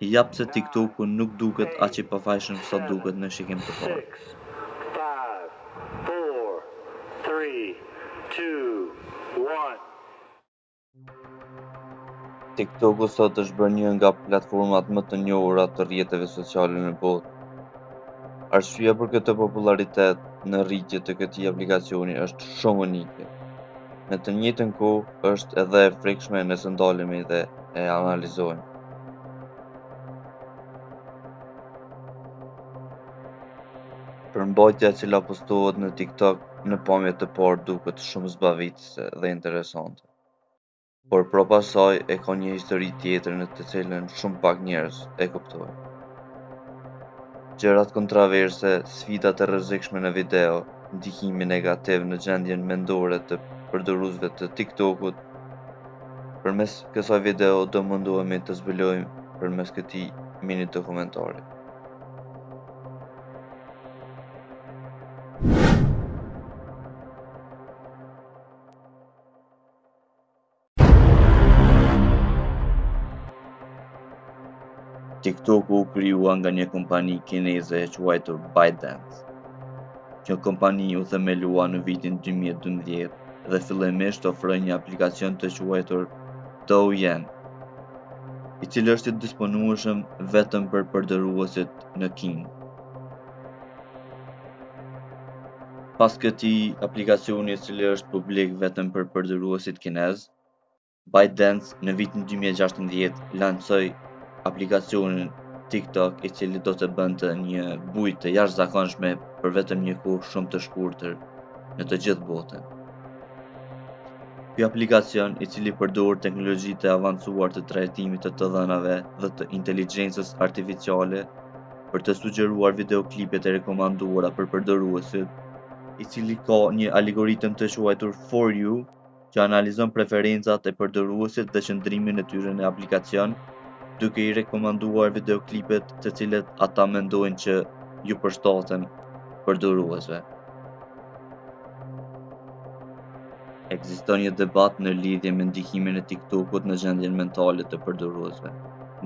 Ja pse TikToku nuk duket aq i pafajshëm sa duket në shikim të parë. TikToku sot është bërë një nga platformat më të njohura të rrjeteve sociale në botë. Arsyeja për këtë popullaritet në rritje të këtij aplikacioni është shumë unike. Në të njëjtën kohë, është edhe e frikshme nëse ndalemi dhe e analizojmë. Përmbajtja e cila postohet në TikTok në pamje të parë duket shumë zbavitëse dhe interesante. Por prapa saj ajo ka një histori tjetër në të cilën shumë pak njerëz e kuptojnë. Gjërat kontraverse, sfidat e rrezikshme në video, ndikimi negativ në gjendjen mendore të përdoruesve të TikTok-ut. Përmes kësaj video do mundohemi të zbulojmë përmes këtij mini dokumentari. TikTok-u u krijua nga një kompani kineze e quajtur ByteDance. Kjo kompani u themelua në vitin 2012 dhe fillimisht ofroi një aplikacion të quajtur Douyin, i cili është i disponueshëm vetëm për përdoruesit në Kinë. Pas këtij aplikacioni i cili është publik vetëm për përdoruesit kinezë, ByteDance në vitin 2016 lançoi aplikacionin TikTok i cili do të bënte një bujë të jashtëzakonshme për vetëm një kohë shumë të shkurtër në të gjithë botën. Kjo aplikacion, i cili përdor teknologji të avancuar të trajtimit të të dhënave dhe të inteligjencës artificiale, për të sugjeruar videoklipet e rekomanduara për përdoruesit, i cili ka një algoritëm të quajtur For You, që analizon preferencat e përdoruesit dhe qëndrimin e tyre në aplikacion, duke i rekomanduar videoklipet të cilat ata mendojnë që ju përshtaten përdoruesve. Ekziston një debat në lidhje me ndikimin e TikTok-ut në gjendjen mentale të përdoruesve.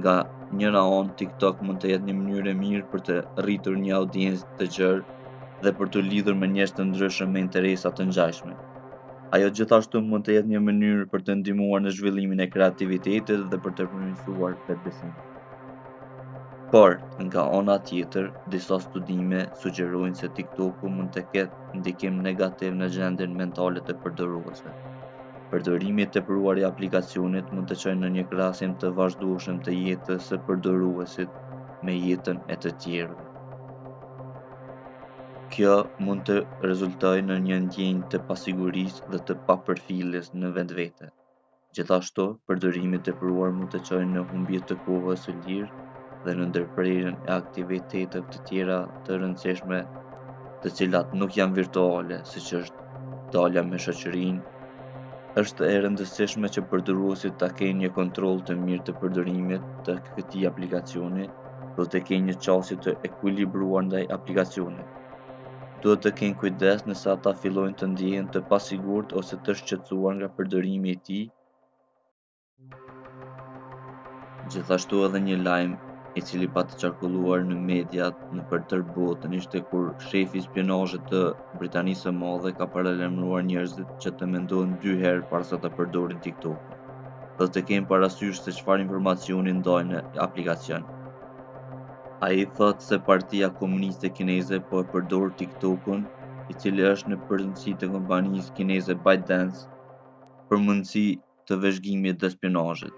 Nga njëra anë, TikTok mund të jetë një mënyrë e mirë për të rritur një audiencë të gjerë dhe për t'u lidhur me njerëz të ndryshëm me interesa të ngjashme. Ajo gjithashtu mund të jetë një mënyrë për të ndihmuar në zhvillimin e kreativitetit dhe për të përmirësuar vetëbesimin. Por, nga ana tjetër, disa studime sugjerojnë se TikTok-u mund të ketë ndikim negativ në gjendjen mentale të përdoruesve. Përdorimi i tepruar i aplikacionit mund të çojë në një krahasim të vazhdueshëm të jetës së përdoruesit me jetën e të tjerëve. Kjo mund të rezultojë në një ndjenjë të pasigurisë dhe të papërfilljes në vetvete. Gjithashtu, përdorimi i tepruar mund të çojë në humbje të kohës së lirë dhe në ndërprerjen e aktiviteteve të tjera të rëndësishme, të cilat nuk janë virtuale, siç është dalja me shoqërinë. Është e rëndësishme që përdoruesit ta kenë një kontroll të mirë të përdorimit të këtij aplikacioni dhe të kenë një qasje të ekuilibruar ndaj aplikacionit. duhet të kenë kujdes nëse ata fillojnë të ndjehen të pasigurt ose të shqetësuar nga përdorimi i tij gjithashtu edhe një lajm i cili pati qarkulluar në mediat nëpër tërë botën ishte kur shefi i spiunazhit të britanisë së madhe ka paralajmëruar njerëzit që të mendojnë dy herë para se ta përdorin tiktok-un dhe të kenë parasysh se çfarë informacioni ndajnë në aplikacion Ai thotë se Partia Komuniste Kineze po e përdor TikTok-un, i cili është në pronësi të kompanisë kineze ByteDance, për mundësi të vëzhgimit dhe spionazhit.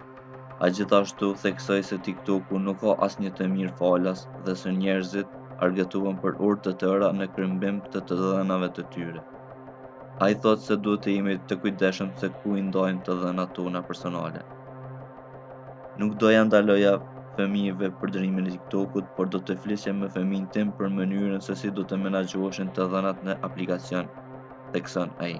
Ai gjithashtu theksoi se TikTok-u nuk ka asnjë të mirë falas dhe se njerëzit argëtohen për orë të tëra në këmbim të të dhënave të tyre. Ai thotë se duhet të jemi të kujdesshëm se ku i ndajmë të dhënat tona personale. Nuk do ia ndaloja fëmijëve përdorimin e TikTok-ut, por do të flisja me fëmijën tim për mënyrën se si do të menaxhoheshin të dhënat në aplikacion, thekson ai.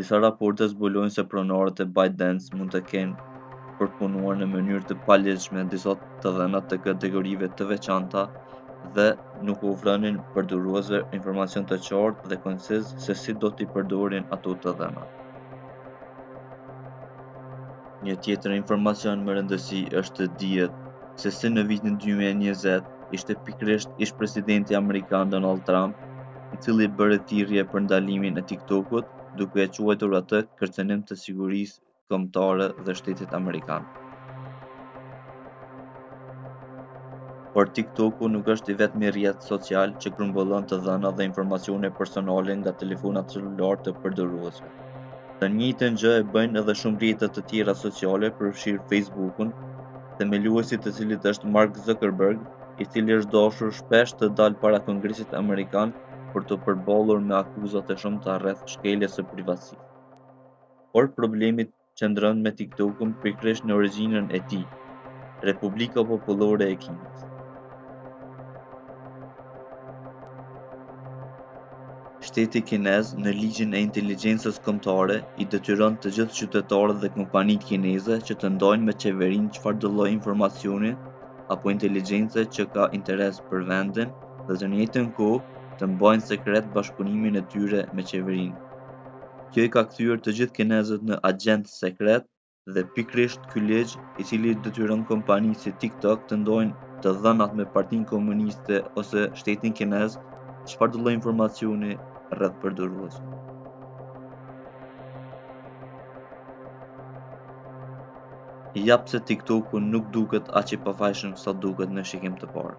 Disa raporte zbulojnë se pronarët e ByteDance mund të kenë përpunuar në mënyrë të paligjshme disa të dhëna të kategorive të veçanta dhe nuk u ofronin përdoruesve informacion të qartë dhe konciz se si do t'i përdorin ato të dhëna. Një tjetër informacion me rëndësi është të dihet se si në vitin 2020 ishte pikërisht ish-presidenti amerikan Donald Trump, i cili bëri thirrje për ndalimin e TikTok-ut, duke e quajtur atë kërcënim të sigurisë kombëtare dhe shtetit amerikan. Por TikTok-u nuk është i vetmi rrjet social që grumbullon të dhëna dhe informacione personale nga telefonat celularë të përdoruesve. Të njëjtën gjë e bëjnë edhe shumë rrjete të tjera sociale, përfshirë Facebook-un, themeluesi i të cilit është Mark Zuckerberg, i cili i është dashur shpesh të dalë para Kongresit amerikan për t'u përballur me akuzat e shumta rreth shkeljes së privatësisë. Por problemi qëndron me TikTok-un pikërisht në origjinën e tij, Republika Popullore e Kinës. Shteti kinez në ligjin e inteligjencës kombëtare i detyron të gjithë qytetarët dhe kompanitë kineze që të ndajnë me qeverinë çfarëdo lloj informacioni apo inteligjence që ka interes për vendin dhe në të njëjtën kohë të mbajnë sekret bashkëpunimin e tyre me qeverinë. Kjo i ka kthyer të gjithë kinezët në agjentë sekretë, Dhe pikërisht ky ligj, i cili detyron kompanitë si TikTok të ndojnë të dhënat me Partinë Komuniste ose shtetin kinez, çfarëdo lloj informacioni rreth përdoruesve. Ja pse TikToku nuk duket aq i pafajshëm sa duket në shikim të parë.